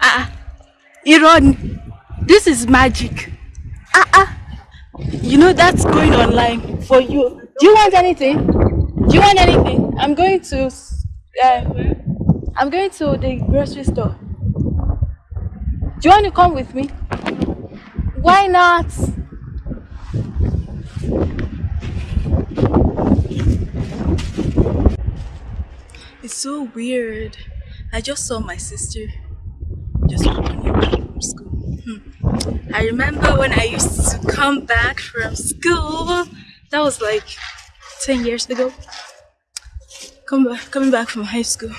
Ah, Iran, this is magic. Ah, ah. You know that's going online for you. Do you want anything? Do you want anything? I'm going to. Uh, I'm going to the grocery store. Do you want to come with me? Why not? It's so weird. I just saw my sister just from school. Hmm. I remember when I used to come back from school. That was like 10 years ago. Come back, coming back from high school.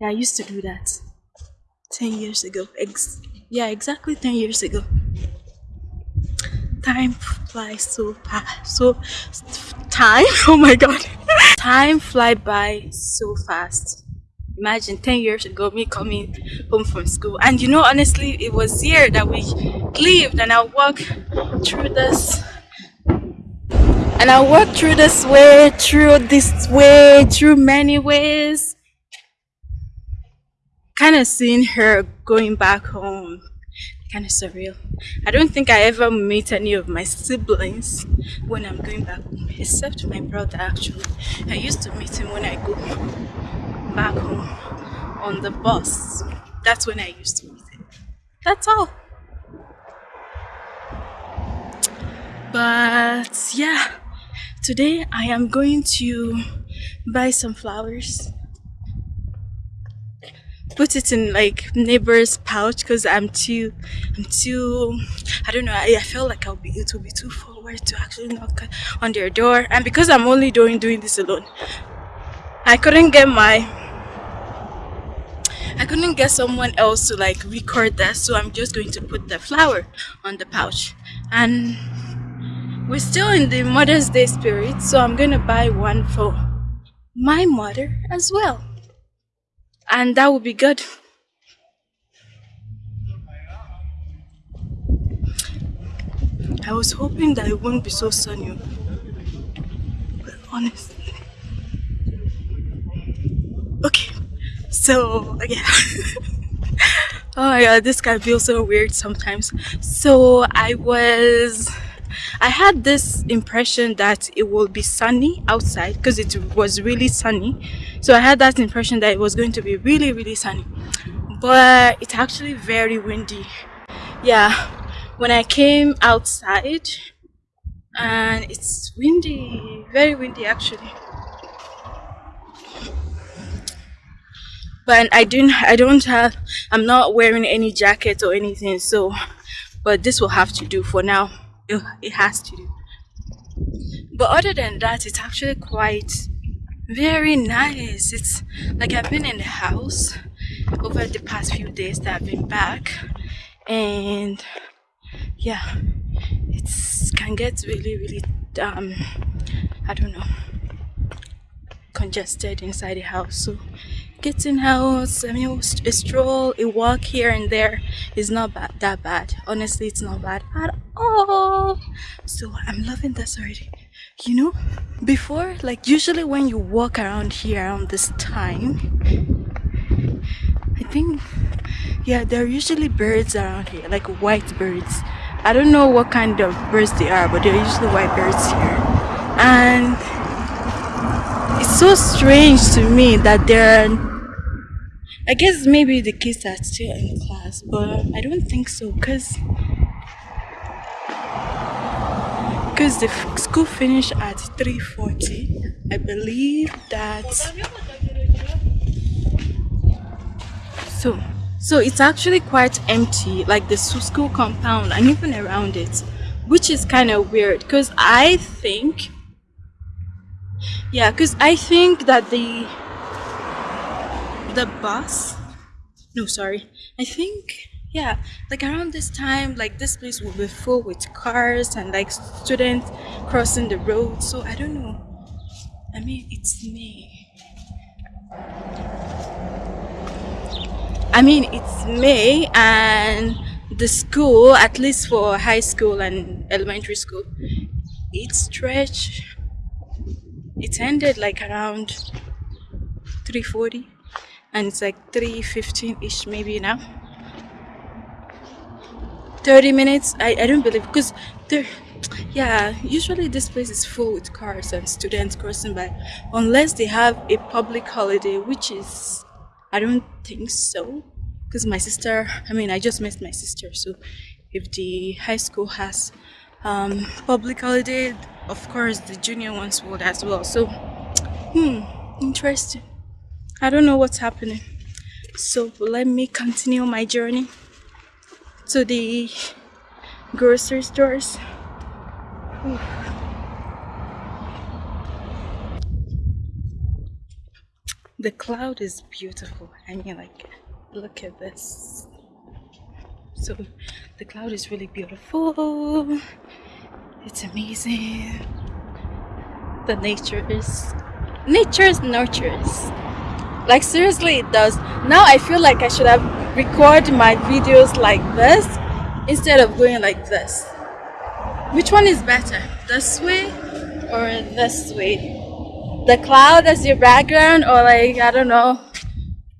Yeah, I used to do that 10 years ago. Ex yeah, exactly 10 years ago. Time flies so fast. So, time? Oh my god. time fly by so fast. Imagine 10 years ago, me coming home from school. And you know, honestly, it was here that we lived and I walked through this and I walked through this way, through this way, through many ways kind of seeing her going back home kind of surreal. I don't think i ever meet any of my siblings when i'm going back home except my brother actually. I used to meet him when i go back home on the bus. That's when i used to meet him. That's all. But yeah. Today i am going to buy some flowers put it in like neighbor's pouch because I'm too, I'm too, I don't know, I, I felt like I'll be, it will be too forward to actually knock on their door. And because I'm only doing, doing this alone, I couldn't get my, I couldn't get someone else to like record that. So I'm just going to put the flower on the pouch. And we're still in the Mother's Day spirit. So I'm going to buy one for my mother as well and that would be good. I was hoping that it wouldn't be so sunny, but honestly. Okay, so yeah. oh my god, this guy feels so weird sometimes. So I was I had this impression that it will be sunny outside because it was really sunny. So I had that impression that it was going to be really, really sunny. But it's actually very windy. Yeah, when I came outside and it's windy, very windy actually. But I didn't I don't have I'm not wearing any jacket or anything so but this will have to do for now it has to. Do but other than that it's actually quite very nice. It's like i've been in the house over the past few days that i've been back and yeah it's can get really really um i don't know congested inside the house so getting out i mean a stroll a walk here and there is not bad, that bad. Honestly it's not bad at all. So i'm loving this already you know before like usually when you walk around here around this time i think yeah there are usually birds around here like white birds. I don't know what kind of birds they are but they're usually white birds here. And it's so strange to me that there are I guess maybe the kids are still in class, but I don't think so because because the school finished at 3.40 I believe that so so it's actually quite empty like the school compound and even around it which is kind of weird because I think yeah because I think that the the bus? No sorry. I think yeah like around this time like this place will be full with cars and like students crossing the road so i don't know. I mean it's may i mean it's may and the school, at least for high school and elementary school, it stretched. It ended like around 340 and it's like 3.15 ish maybe now. 30 minutes? I, I don't believe because there yeah usually this place is full with cars and students crossing by unless they have a public holiday which is I don't think so. Because my sister I mean I just met my sister so if the high school has um, public holiday of course the junior ones would as well. So hmm interesting I don't know what's happening. So let me continue my journey to the grocery stores. The cloud is beautiful. I mean like look at this. So the cloud is really beautiful. It's amazing. The nature is nature's nurtures like seriously it does. Now i feel like i should have recorded my videos like this instead of going like this. Which one is better this way or this way? The cloud as your background or like i don't know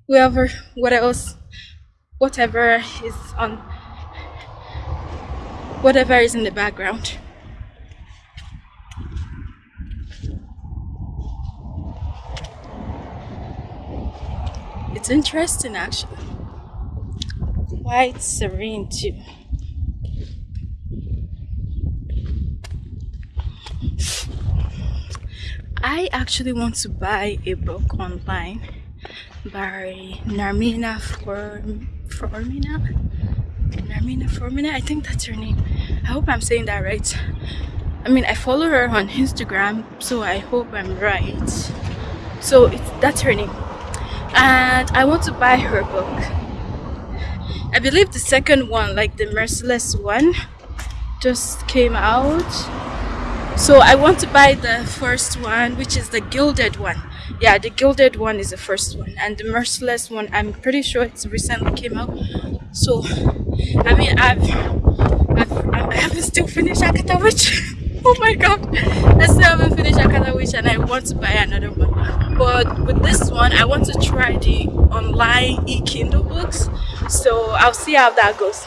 whoever what else whatever is on whatever is in the background It's interesting actually. Quite serene too. I actually want to buy a book online by Narmina Form Formina. Narmina Formina, I think that's her name. I hope I'm saying that right. I mean, I follow her on Instagram, so I hope I'm right. So it's that's her name and I want to buy her book. I believe the second one, like the Merciless one, just came out. So I want to buy the first one, which is the Gilded one. Yeah, the Gilded one is the first one, and the Merciless one, I'm pretty sure it's recently came out. So, I mean, I've, I've I haven't still finished Akata Witch. oh my god. I still haven't finished akata witch and i want to buy another one. But with this one i want to try the online e-kindle books. So i'll see how that goes.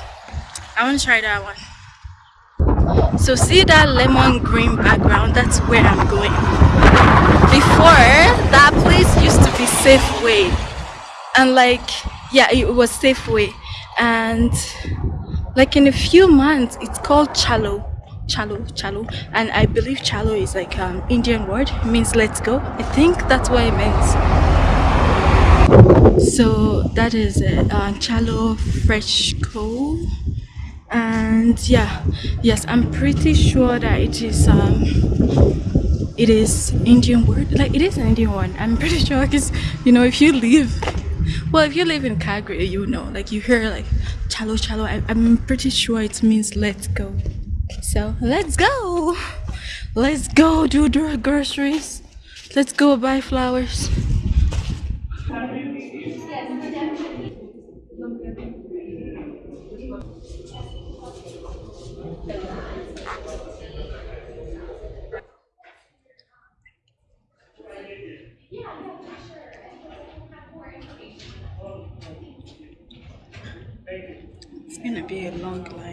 I want to try that one. So see that lemon green background? That's where i'm going. Before that place used to be safeway and like yeah it was safeway and like in a few months it's called chalo chalo chalo and i believe chalo is like um indian word. It means let's go. I think that's what it means. So that is it. Uh, chalo FreshCo and yeah yes i'm pretty sure that it is um it is indian word. Like it is an indian one. I'm pretty sure because you know if you live well if you live in calgary you know like you hear like chalo chalo I, i'm pretty sure it means let's go so let's go. Let's go do the groceries. Let's go buy flowers. It's gonna be a long line.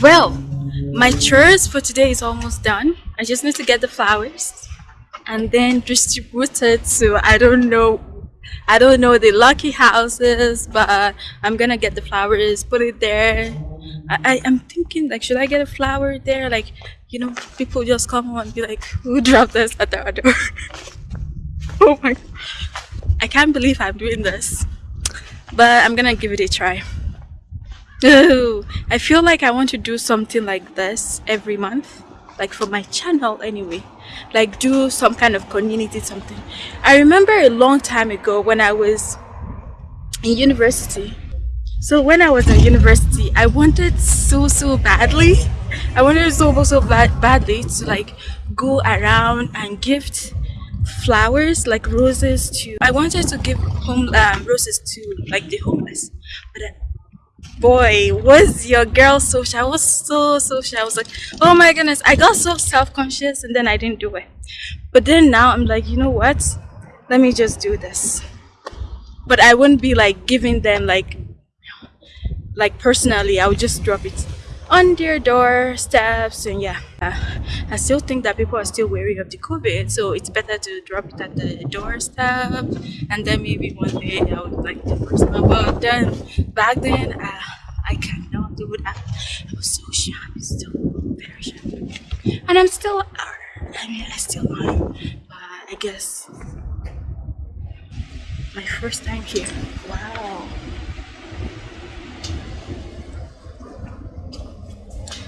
Well, my chores for today is almost done. I just need to get the flowers and then distribute it to I don't know I don't know the lucky houses, but I'm gonna get the flowers, put it there. I, I am thinking like should I get a flower there? Like, you know, people just come and be like, who dropped this at our door? oh my I can't believe I'm doing this. But I'm gonna give it a try. Ooh, I feel like I want to do something like this every month, like for my channel anyway. Like do some kind of community something. I remember a long time ago when I was in university. So when I was in university, I wanted so so badly. I wanted so so bad, badly to like go around and gift flowers like roses to. I wanted to give home um, roses to like the homeless, but then boy was your girl so shy? I was so so shy. I was like oh my goodness. I got so self-conscious and then i didn't do it. But then now i'm like you know what? Let me just do this. But i wouldn't be like giving them like like personally i would just drop it on their doorsteps and yeah. Uh, i still think that people are still wary of the covid so it's better to drop it at the doorstep and then maybe one day i would like the personal but then back then uh, i cannot do that. I was so shy i'm still very shy. And i'm still i mean i still am but i guess my first time here. Wow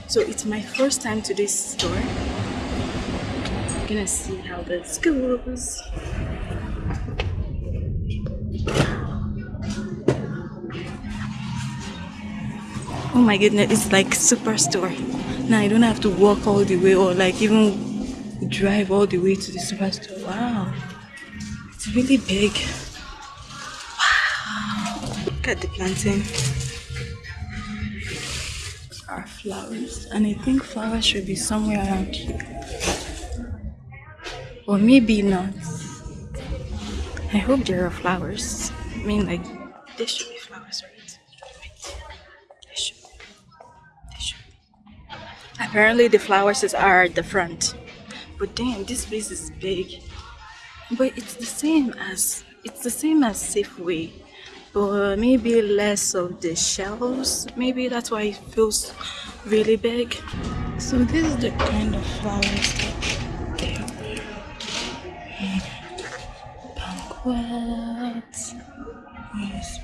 so it's my first time to this store. I'm gonna see how this goes. Oh my goodness it's like superstore. Now I don't have to walk all the way or like even drive all the way to the superstore. Wow. It's really big. Wow. Look at the plantain. are flowers and I think flowers should be somewhere around here. Or maybe not. I hope there are flowers. I mean like there should be flowers right? There should be. There should be. Apparently the flowers are at the front. But damn this place is big. But it's the same as it's the same as Safeway but maybe less of the shells. Maybe that's why it feels really big. So this is the kind of flowers that they have banquet yes,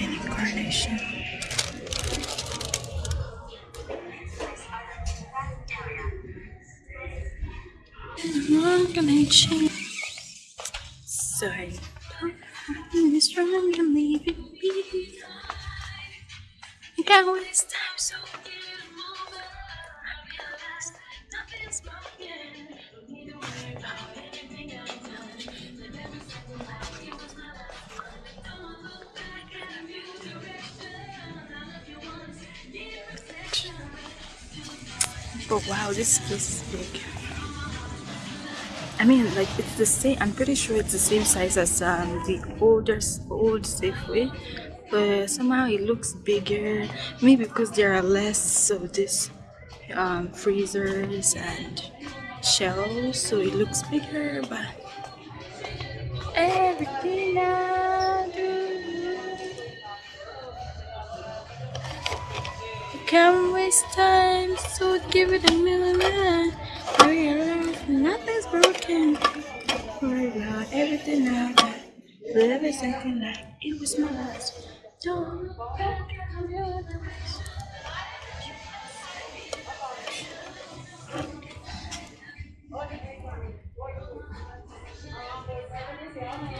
incarnation. I'm gonna change I I'm strong and leave it be. I waste time so But wow, this place is big. I mean, like it's the same. I'm pretty sure it's the same size as um, the older old Safeway, but somehow it looks bigger. Maybe because there are less of this um, freezers and shelves, so it looks bigger, but everything I do. Can't waste time, so give it a minute. Broken. Worry about everything I got. Live every second like it was my last. Don't.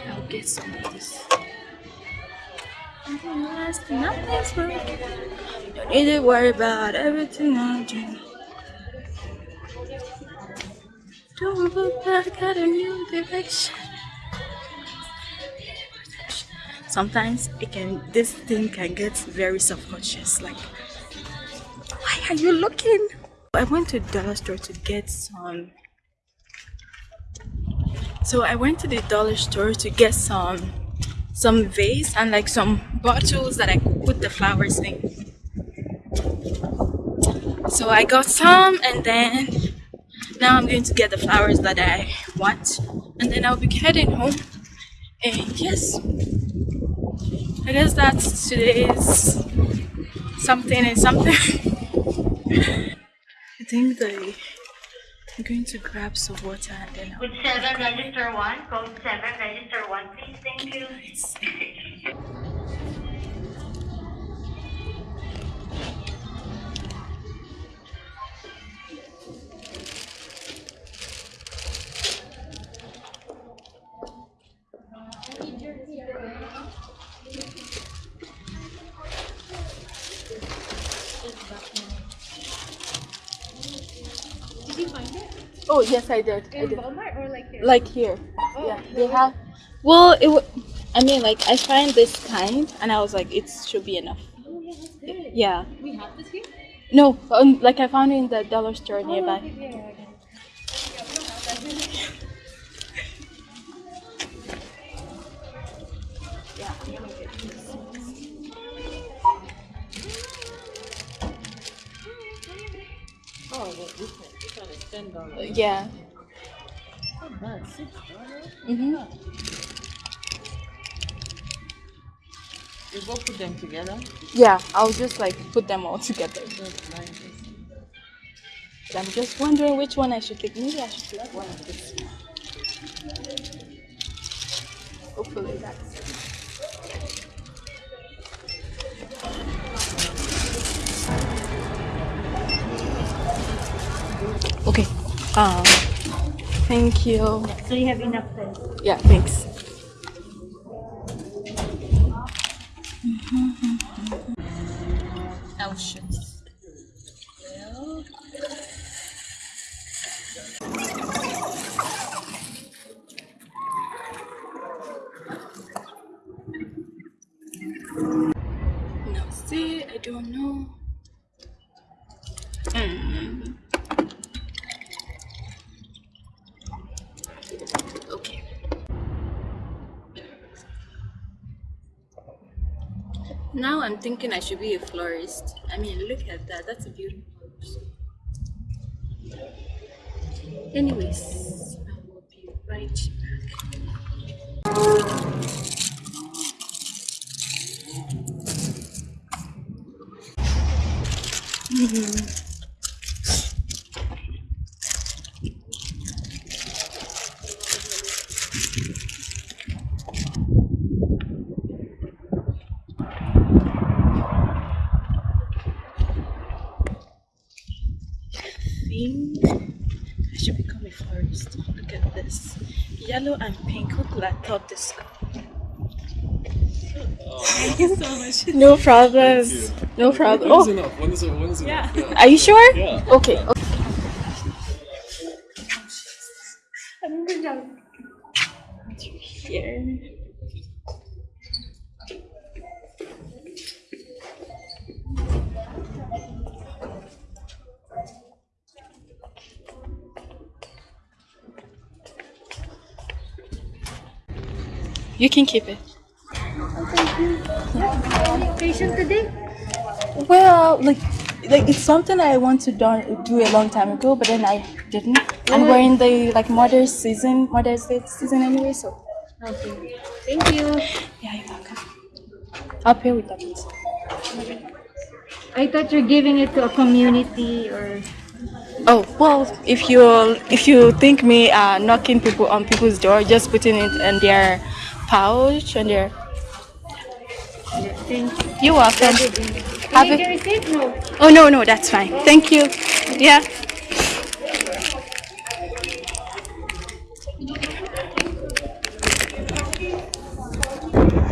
I'll get some of this. Nothing's broken. Don't need to worry about everything I do. Don't look back at a new direction. Sometimes it can this thing can get very self-conscious like why are you looking? I went to dollar store to get some so I went to the dollar store to get some some vase and like some bottles that I could put the flowers in. So I got some and then now I'm going to get the flowers that I want and then I'll be heading home and yes I guess that's today's something and something I think they I'm going to grab some water and then I'll With seven, register one. Code seven, register one, please. Thank you. Oh yes I did. I In did. Walmart or like here? Like here. Oh, yeah, they have. Well, it. W- I mean, like I find this kind, and I was like, it should be enough. Oh, yeah, that's good. Yeah. We have this here? No, um, like I found it in the dollar store Oh, nearby. okay, yeah, yeah, Oh, well, one, this one is ten dollars. Yeah. Not bad, six dollars. Mhm. You go put them together. Yeah, I'll just like put them all together. Nice. I'm just wondering which one I should take. Maybe I should take one of this. Hopefully that's. Um. Thank you. So you have enough space. Yeah. Thanks. Now I'm thinking I should be a florist. I mean, look at that. That's a beautiful. Anyways, I will be right back. think I should become a florist. Look at this. Yellow and pink. What I thought this Thank you so much. No problems. No problem. One oh. is Oh, enough. One is, one is enough. Yeah. are you sure? Yeah. Okay. okay. Here. You can keep it. Patient today? Well, like like it's something I want to do, do a long time ago, but then I didn't. And we're in the like Mother's season, Mother's Day season anyway, so Okay. Thank you. yeah, you're welcome. I'll pay with that. I thought you're giving it to a community or Oh well, if you if you think me uh, knocking people on people's door, just putting it in their pouch and their. Thank you. You're welcome. Have you it. get receipt? No. Oh no no, that's fine. Thank you. Yeah.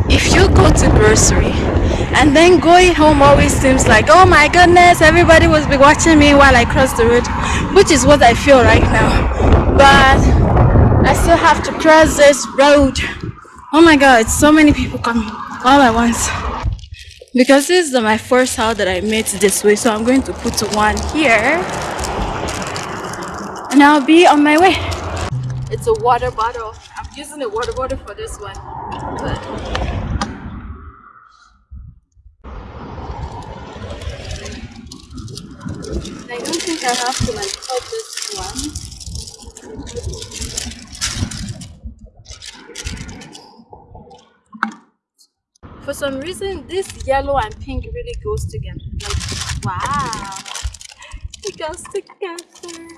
If you go to grocery and then going home always seems like oh my goodness everybody was be watching me while I cross the road, which is what I feel right now. But I still have to cross this road. Oh my god, so many people coming all at once. Because this is my first house that I made this way, so I'm going to put one here. And I'll be on my way. It's a water bottle. I'm using a water bottle for this one. But I don't think I have to like cut this one. For some reason, this yellow and pink really goes together. Like, wow, it goes together.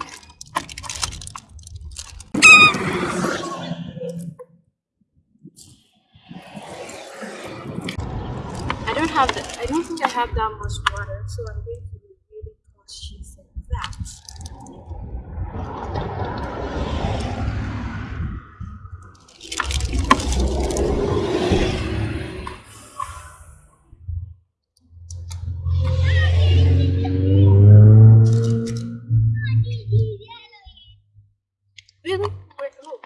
I don't have that. I don't think I have that much water, so I'm going to be really cautious of that. Really? Wait, oh.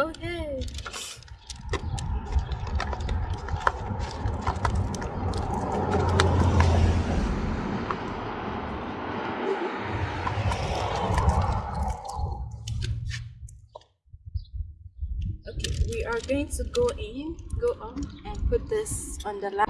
Okay. Okay, we are going to go in, go on, and put this on the lap.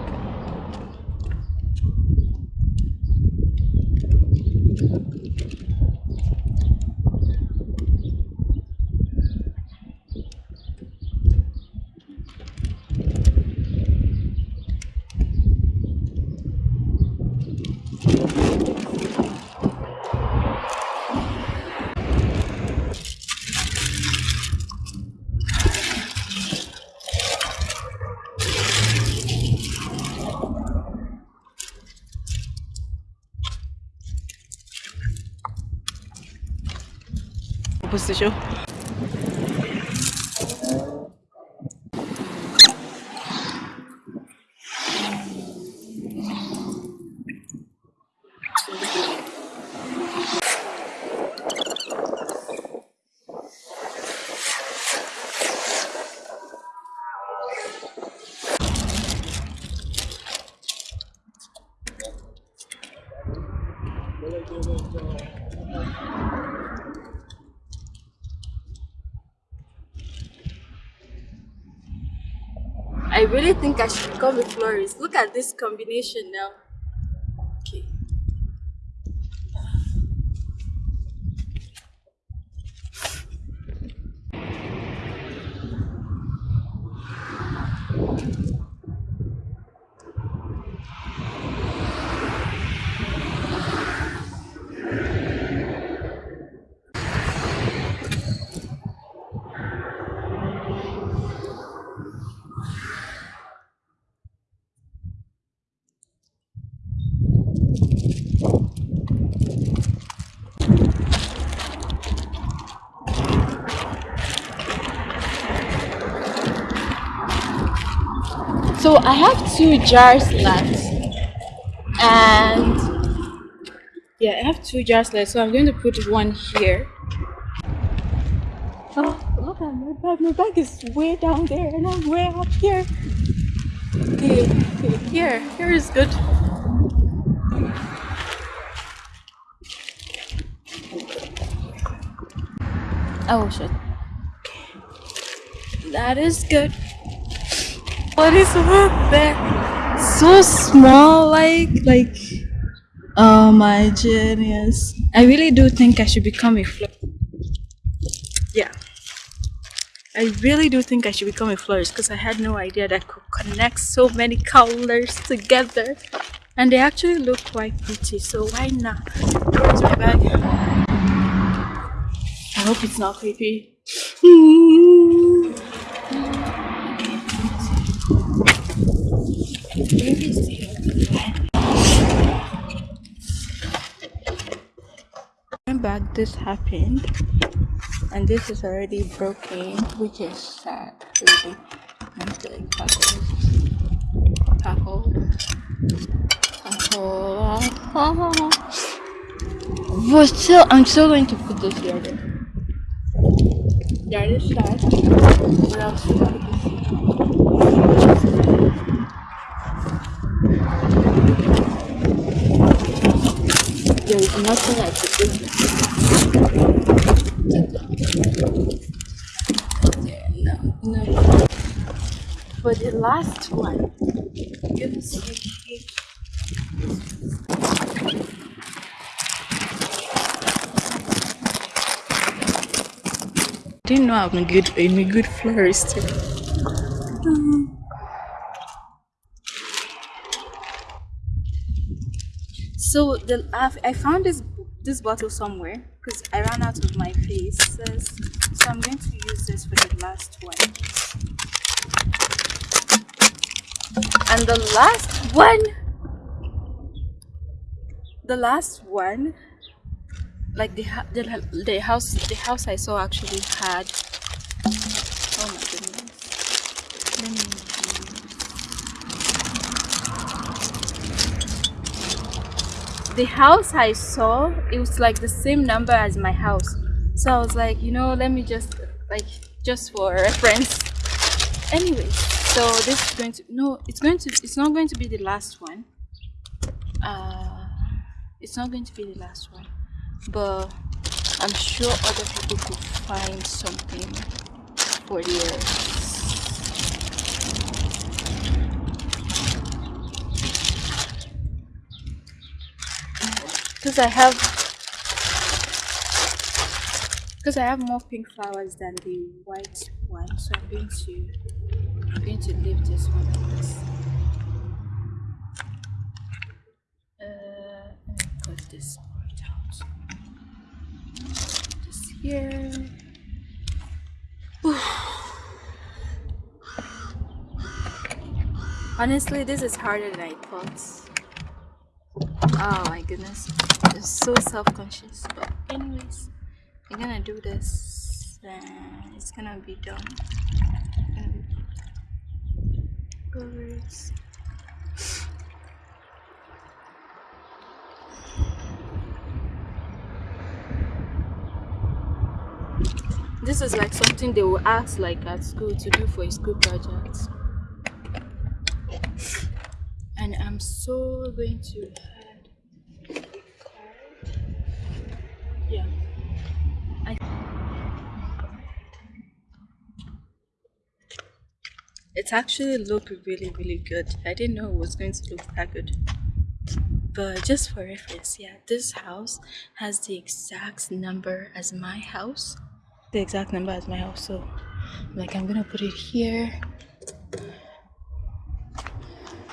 I really think I should become a florist. Look at this combination now. So I have two jars left. and yeah i have two jars left so i'm going to put one here. Oh look at my bag. My bag is way down there and i'm way up here. Okay, okay here here is good. Oh shit. Okay. that is good what is up there so small like like oh my genius. I really do think i should become a florist yeah. I really do think i should become a florist because i had no idea that I could connect so many colors together. And they actually look quite pretty so why not? Where's my bag i hope it's not creepy Maybe it's Going back, this happened, and this is already broken, which is sad, really. I'm like tackle, tackle, tackle. But still, I'm still going to put this here. Then. That is sad. What else do I have to see? There is nothing I could do. Yeah, no, no. For the last one, you see. Didn't know I'm a good, I'm a good florist. So the I've, I found this this bottle somewhere because I ran out of my faces. So I'm going to use this for the last one. And the last one, the last one, like the the, the house the house I saw actually had. Oh my goodness. Let me the house I saw, it was like the same number as my house. So I was like, you know, let me just like just for reference. Anyway, so this is going to no, it's going to it's not going to be the last one. Uh, it's not going to be the last one, but I'm sure other people could find something for theirs. Because I have because I have more pink flowers than the white one so I'm going to I'm going to leave this one like this. Uh, and cut this part out. This here. Honestly this is harder than I thought oh my goodness. I'm so self-conscious but anyways i'm gonna do this and it's gonna be done this is like something they will ask like at school to do for a school project. And i'm so going to yeah I it's actually looked really really good. I didn't know it was going to look that good. But just for reference yeah this house has the exact number as my house. The exact number as my house. So like I'm gonna put it here.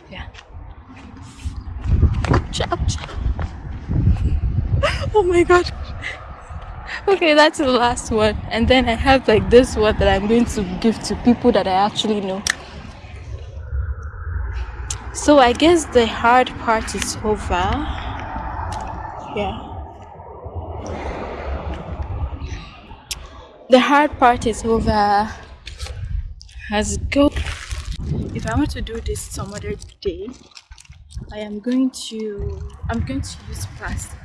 Yeah. Oh my god okay that's the last one. And then i have like this one that i'm going to give to people that i actually know. So i guess the hard part is over. Yeah. The hard part is over. Has go. If i want to do this some other day I am going to I'm going to use plastic.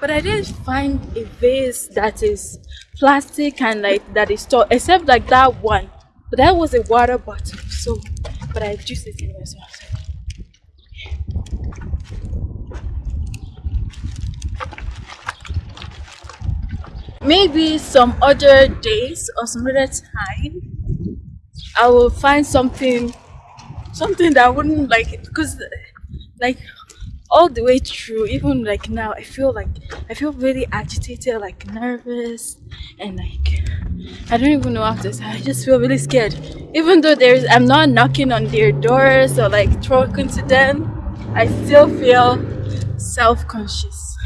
But I didn't find a vase that is plastic and like that is tall except like that one. But that was a water bottle, so but I just it anyway. So maybe some other days or some other time I will find something something that I wouldn't like because like all the way through even like now I feel like I feel really agitated like nervous and like I don't even know to say. I just feel really scared. Even though there's I'm not knocking on their doors or like talking to them I still feel self-conscious.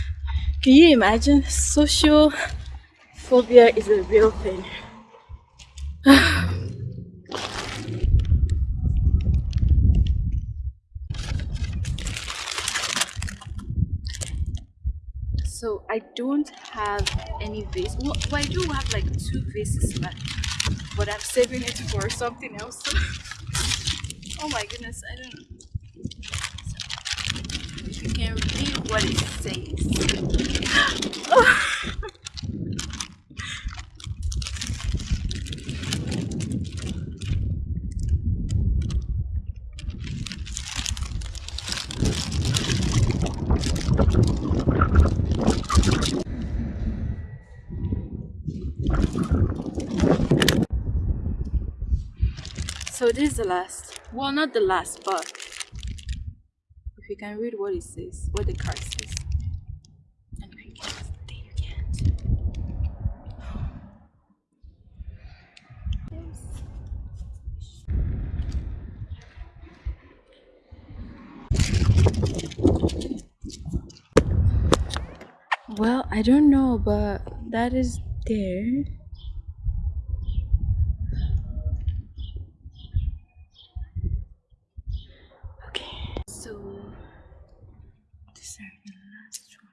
Can you imagine? Social phobia is a real thing so I don't have any vase. Well, well, I do have like two vases left, but I'm saving it for something else. oh my goodness, I don't know. You can read what it says. So this is the last. Well, not the last, but if you can read what it says, what the card says. Well, I don't know, but that is there. Okay, so these are the last one.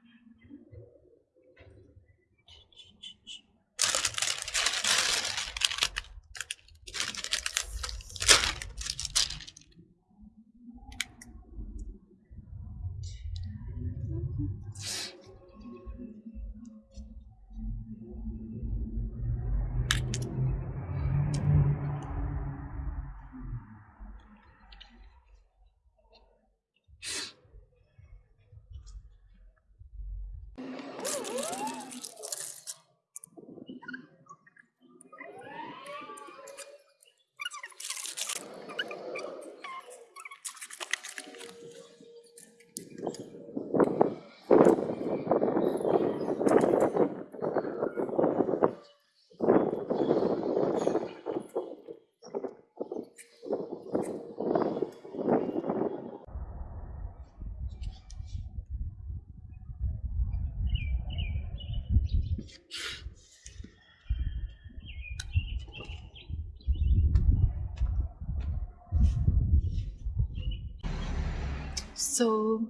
So,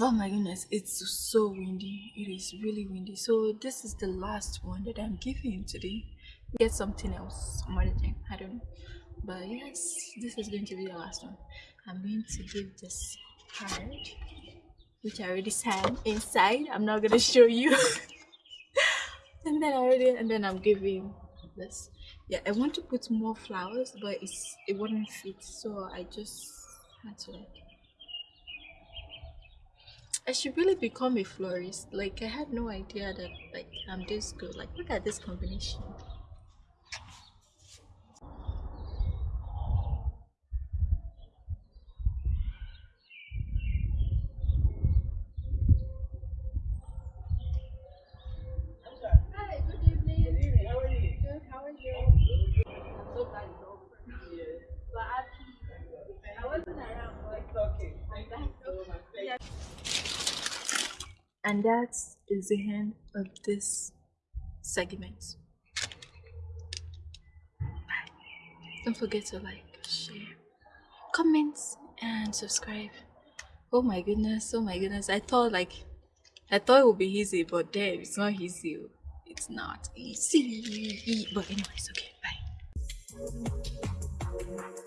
oh my goodness, it's so windy. It is really windy. So this is the last one that I'm giving today. Get something else, some other thing. I don't know. But yes, this is going to be the last one. I'm going to give this card, which I already signed inside. I'm not gonna show you. and then I already, and then I'm giving this. Yeah, I want to put more flowers, but it's it wouldn't fit, so I just had to like I should really become a florist. Like I had no idea that like I'm this good. Like look at this combination. Hi, good evening. How are you? Good, how are you? I'm so glad it's over. Yeah. But actually, I wasn't around, but It's okay. Thank you so much. Thank And that is the end of this segment. Bye. Don't forget to like, share, comment, and subscribe. Oh my goodness, oh my goodness. I thought like I thought it would be easy, but damn, it's not easy. It's not easy. But anyway it's okay, bye.